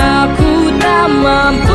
aku tak mampu